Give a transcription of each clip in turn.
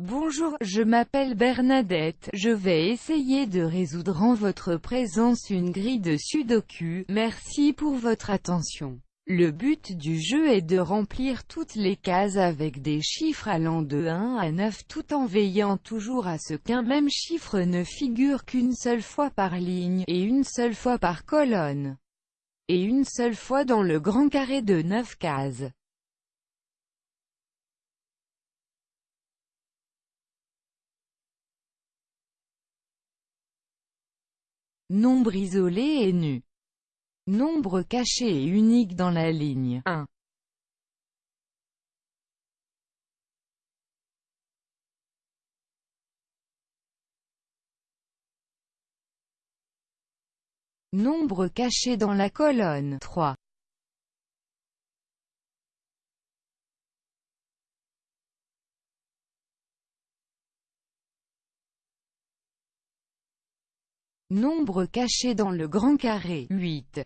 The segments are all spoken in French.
Bonjour, je m'appelle Bernadette, je vais essayer de résoudre en votre présence une grille de sudoku, merci pour votre attention. Le but du jeu est de remplir toutes les cases avec des chiffres allant de 1 à 9 tout en veillant toujours à ce qu'un même chiffre ne figure qu'une seule fois par ligne, et une seule fois par colonne, et une seule fois dans le grand carré de 9 cases. Nombre isolé et nu. Nombre caché et unique dans la ligne 1. Nombre caché dans la colonne 3. Nombre caché dans le grand carré 8.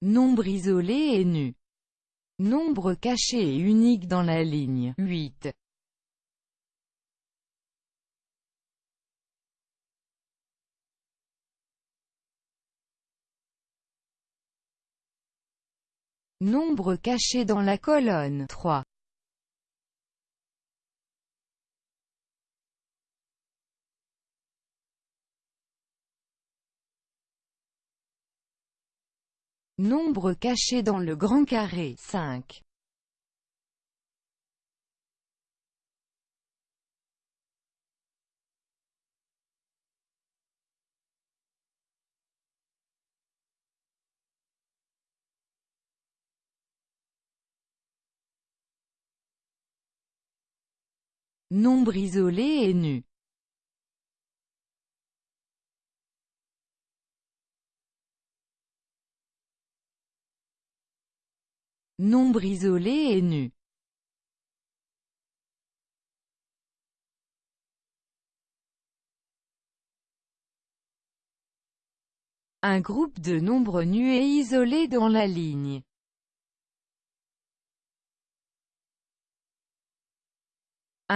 Nombre isolé et nu. Nombre caché et unique dans la ligne 8. Nombre caché dans la colonne 3. Nombre caché dans le grand carré 5. Nombre isolé et nu. Nombre isolé et nu. Un groupe de nombres nus et isolés dans la ligne.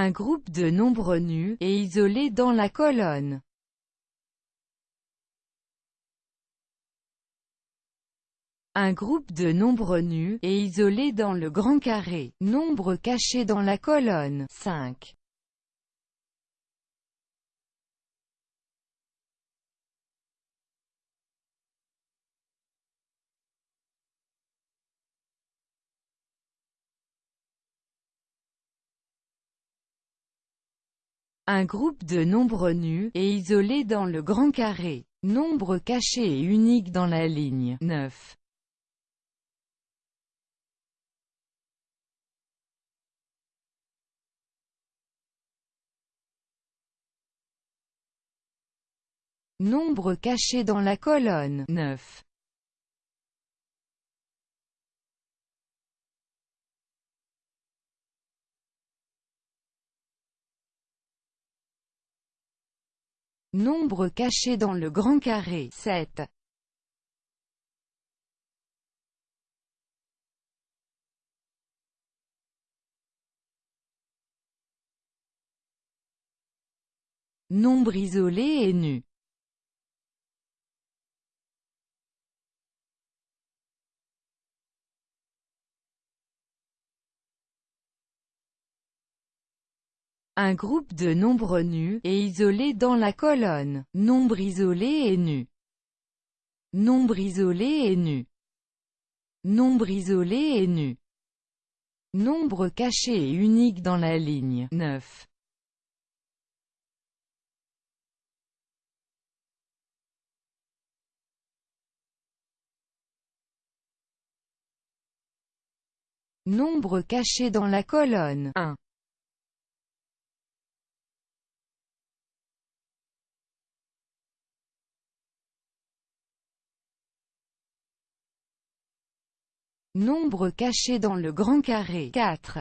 Un groupe de nombres nus et isolés dans la colonne. Un groupe de nombres nus et isolés dans le grand carré. Nombre caché dans la colonne 5. Un groupe de nombres nus et isolés dans le grand carré. Nombre caché et unique dans la ligne 9. Nombre caché dans la colonne 9. Nombre caché dans le grand carré 7. Nombre isolé et nu. Un groupe de nombres nus et isolés dans la colonne. Nombre isolé et nu. Nombre isolé et nu. Nombre isolé et nu. Nombre caché et unique dans la ligne 9. Nombre caché dans la colonne 1. Nombre caché dans le grand carré 4.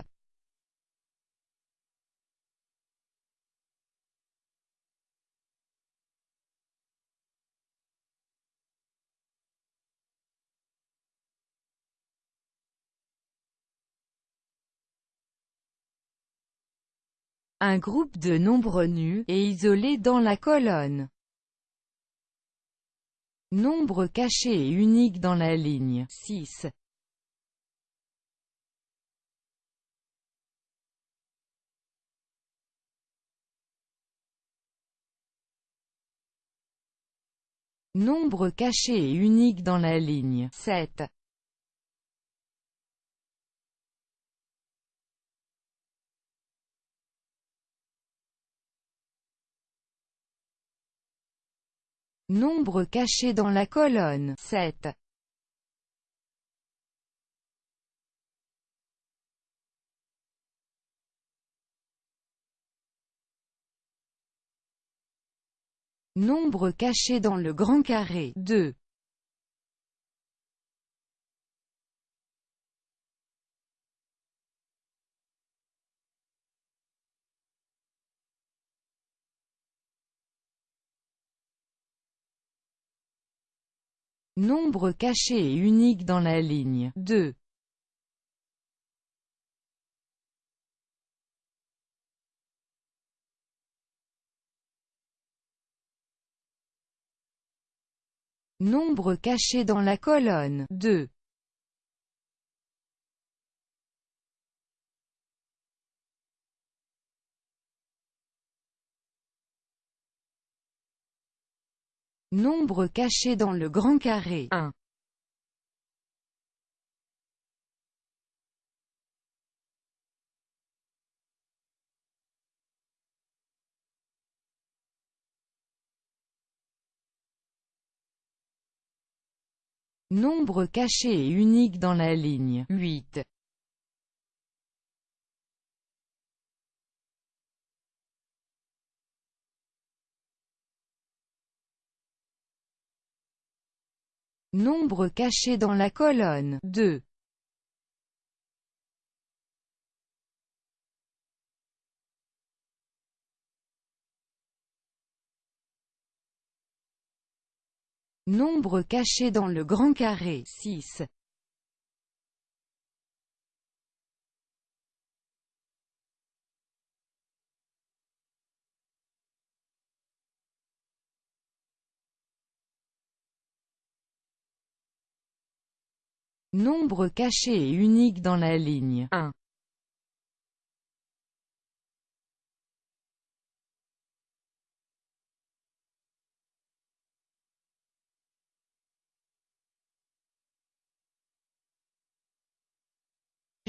Un groupe de nombres nus, et isolés dans la colonne. Nombre caché et unique dans la ligne 6. Nombre caché et unique dans la ligne 7. Nombre caché dans la colonne 7. Nombre caché dans le grand carré 2. Nombre caché et unique dans la ligne 2. Nombre caché dans la colonne 2. Nombre caché dans le grand carré 1. Nombre caché et unique dans la ligne 8. Nombre caché dans la colonne 2. Nombre caché dans le grand carré 6. Nombre caché et unique dans la ligne 1.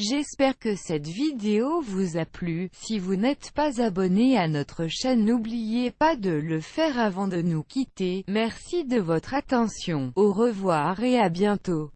J'espère que cette vidéo vous a plu, si vous n'êtes pas abonné à notre chaîne n'oubliez pas de le faire avant de nous quitter, merci de votre attention, au revoir et à bientôt.